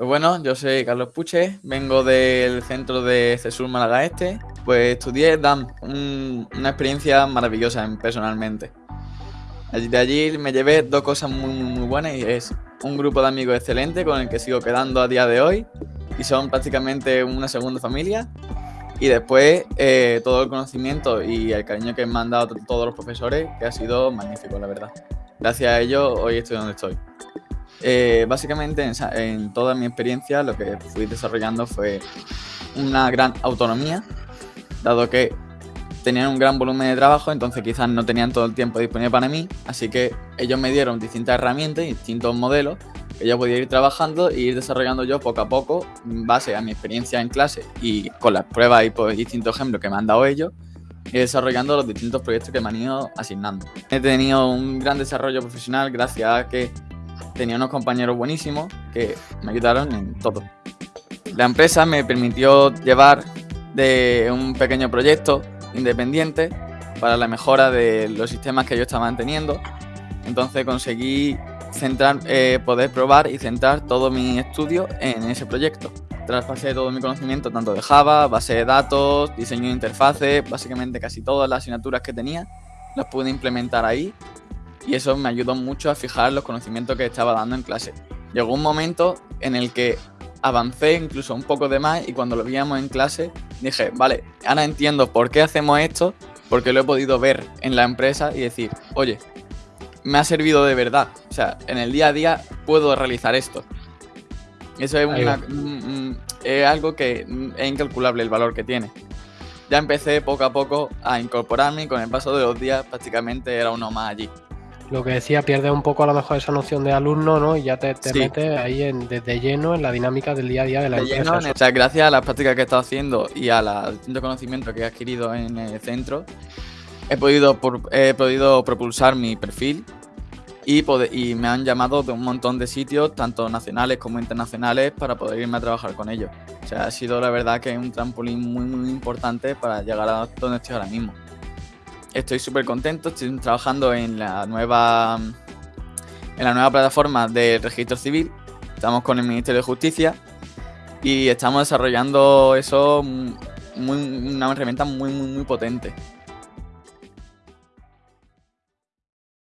Pues bueno, yo soy Carlos Puche, vengo del centro de CESUR Málaga Este, pues estudié DAM, una experiencia maravillosa personalmente. De allí me llevé dos cosas muy, muy, buenas y es un grupo de amigos excelente con el que sigo quedando a día de hoy y son prácticamente una segunda familia. Y después eh, todo el conocimiento y el cariño que me han dado todos los profesores, que ha sido magnífico, la verdad. Gracias a ellos hoy estoy donde estoy. Eh, básicamente en, toda mi experiencia lo que fui desarrollando fue una gran autonomía, dado que tenían un gran volumen de trabajo, entonces quizás no tenían todo el tiempo disponible para mí, así que ellos me dieron distintas herramientas y distintos modelos que yo podía ir trabajando e ir desarrollando yo poco a poco, en base a mi experiencia en clase y con las pruebas y pues, distintos ejemplos que me han dado ellos, y desarrollando los distintos proyectos que me han ido asignando. He tenido un gran desarrollo profesional gracias a que tenía unos compañeros buenísimos que me ayudaron en todo. La empresa me permitió llevar de un pequeño proyecto independiente para la mejora de los sistemas que yo estaba manteniendo. Entonces conseguí centrar, eh, poder probar y centrar todo mi estudio en ese proyecto. Traspasé todo mi conocimiento tanto de Java, base de datos, diseño de interfaces, básicamente casi todas las asignaturas que tenía las pude implementar ahí y eso me ayudó mucho a fijar los conocimientos que estaba dando en clase. Llegó un momento en el que avancé incluso un poco de más y cuando lo veíamos en clase dije, vale, ahora entiendo por qué hacemos esto, porque lo he podido ver en la empresa y decir, oye, me ha servido de verdad. O sea, en el día a día puedo realizar esto. Eso es, es algo que es incalculable el valor que tiene. Ya empecé poco a poco a incorporarme y con el paso de los días prácticamente era uno más allí lo que decía, pierdes un poco a lo mejor esa noción de alumno, ¿no? Y ya te, metes ahí en, desde lleno en la dinámica del día a día de la empresa. o sea, gracias a las prácticas que he estado haciendo y a los distintos conocimientos que he adquirido en el centro, he podido, he podido propulsar mi perfil y, y me han llamado de un montón de sitios, tanto nacionales como internacionales, para poder irme a trabajar con ellos. O sea, ha sido la verdad que un trampolín muy, muy importante para llegar a donde estoy ahora mismo. Estoy súper contento, estoy trabajando en la nueva en la nueva plataforma del registro civil. Estamos con el Ministerio de Justicia y estamos desarrollando eso muy, una herramienta muy, muy, muy potente.